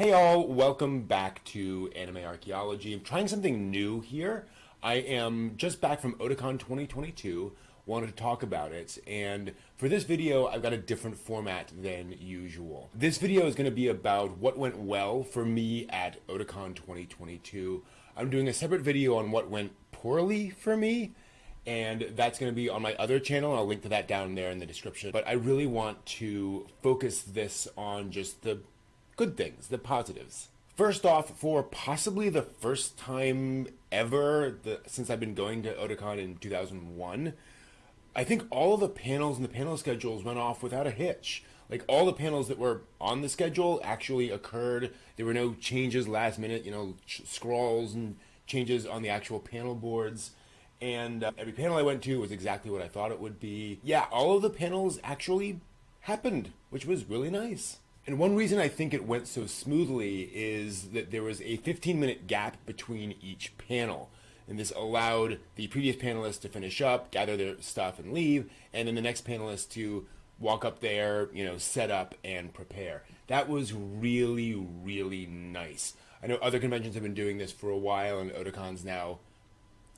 Hey all, welcome back to Anime Archaeology. I'm trying something new here. I am just back from Otakon 2022, wanted to talk about it, and for this video I've got a different format than usual. This video is going to be about what went well for me at Otakon 2022. I'm doing a separate video on what went poorly for me, and that's going to be on my other channel. And I'll link to that down there in the description. But I really want to focus this on just the good things, the positives. First off, for possibly the first time ever the, since I've been going to Otakon in 2001, I think all of the panels and the panel schedules went off without a hitch. Like all the panels that were on the schedule actually occurred. There were no changes last minute, you know, scrolls and changes on the actual panel boards. And uh, every panel I went to was exactly what I thought it would be. Yeah, all of the panels actually happened, which was really nice. And one reason I think it went so smoothly is that there was a 15 minute gap between each panel. And this allowed the previous panelists to finish up, gather their stuff and leave, and then the next panelist to walk up there, you know, set up and prepare. That was really, really nice. I know other conventions have been doing this for a while, and Otakon's now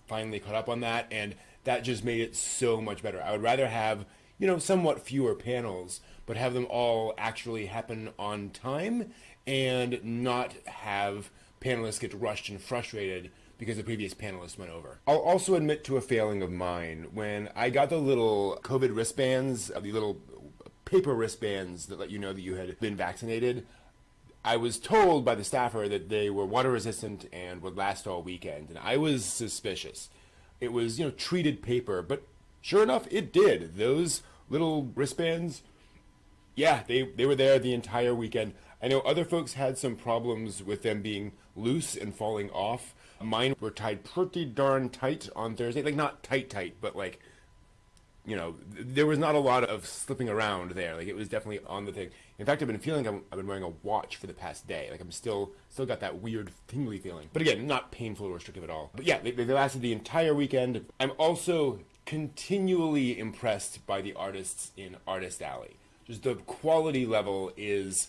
finally caught up on that, and that just made it so much better. I would rather have, you know, somewhat fewer panels, but have them all actually happen on time and not have panelists get rushed and frustrated because the previous panelists went over. I'll also admit to a failing of mine. When I got the little COVID wristbands, uh, the little paper wristbands that let you know that you had been vaccinated, I was told by the staffer that they were water resistant and would last all weekend, and I was suspicious. It was, you know, treated paper, but sure enough, it did. Those little wristbands yeah, they, they were there the entire weekend. I know other folks had some problems with them being loose and falling off. Mine were tied pretty darn tight on Thursday. Like, not tight, tight, but like, you know, there was not a lot of slipping around there. Like, it was definitely on the thing. In fact, I've been feeling i have been wearing a watch for the past day. Like, I'm still still got that weird tingly feeling. But again, not painful or restrictive at all. But yeah, they, they lasted the entire weekend. I'm also continually impressed by the artists in Artist Alley just the quality level is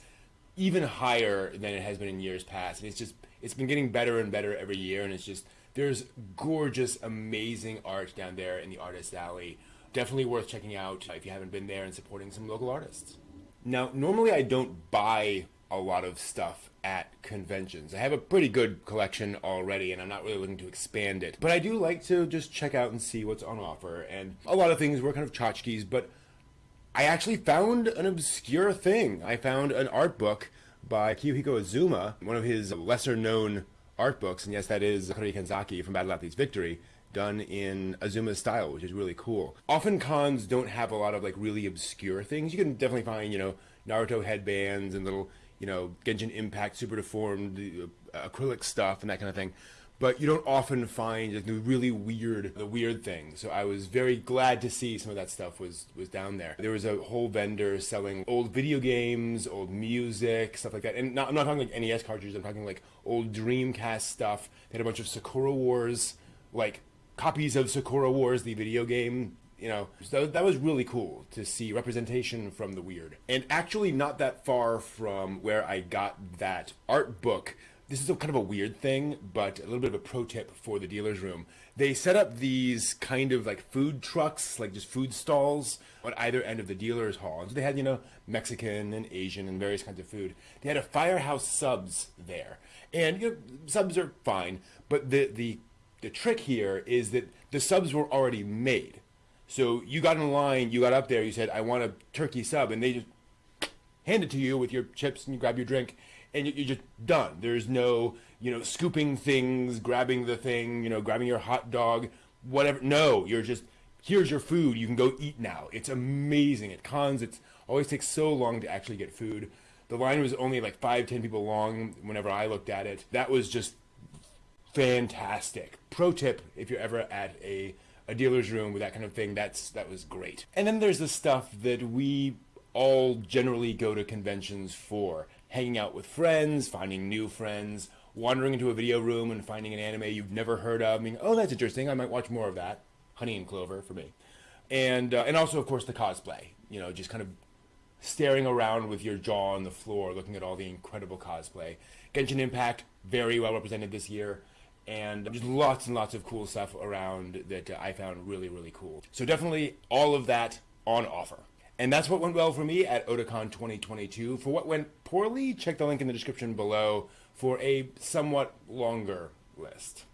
even higher than it has been in years past. And it's just it's been getting better and better every year. And it's just there's gorgeous, amazing art down there in the Artist Alley. Definitely worth checking out if you haven't been there and supporting some local artists. Now, normally I don't buy a lot of stuff at conventions. I have a pretty good collection already and I'm not really looking to expand it. But I do like to just check out and see what's on offer. And a lot of things were kind of tchotchkes, but I actually found an obscure thing. I found an art book by Kiyohiko Azuma, one of his lesser known art books, and yes, that is Haruhi Kenzaki from Battle at Athletes Victory, done in Azuma's style, which is really cool. Often cons don't have a lot of like really obscure things. You can definitely find, you know, Naruto headbands and little, you know, Genshin Impact super deformed uh, acrylic stuff and that kind of thing but you don't often find like, the really weird, the weird things. So I was very glad to see some of that stuff was was down there. There was a whole vendor selling old video games, old music, stuff like that. And not, I'm not talking like NES cartridges. I'm talking like old Dreamcast stuff. They had a bunch of Sakura Wars, like copies of Sakura Wars, the video game. You know, so that was really cool to see representation from the weird. And actually, not that far from where I got that art book this is a kind of a weird thing, but a little bit of a pro tip for the dealer's room. They set up these kind of like food trucks, like just food stalls on either end of the dealer's hall. And so they had, you know, Mexican and Asian and various kinds of food. They had a firehouse subs there. And you know, subs are fine, but the the the trick here is that the subs were already made. So you got in line, you got up there, you said, I want a turkey sub, and they just hand it to you with your chips and you grab your drink and you're just done. There's no, you know, scooping things, grabbing the thing, you know, grabbing your hot dog, whatever. No, you're just, here's your food. You can go eat now. It's amazing. At cons, it always takes so long to actually get food. The line was only like five, ten people long whenever I looked at it. That was just fantastic. Pro tip, if you're ever at a, a dealer's room with that kind of thing, that's that was great. And then there's the stuff that we all generally go to conventions for hanging out with friends, finding new friends, wandering into a video room and finding an anime you've never heard of. I mean, oh, that's interesting. I might watch more of that. Honey and Clover for me. And, uh, and also, of course, the cosplay. You know, just kind of staring around with your jaw on the floor, looking at all the incredible cosplay. Genshin Impact, very well represented this year, and just lots and lots of cool stuff around that uh, I found really, really cool. So definitely all of that on offer. And that's what went well for me at Otakon 2022. For what went poorly, check the link in the description below for a somewhat longer list.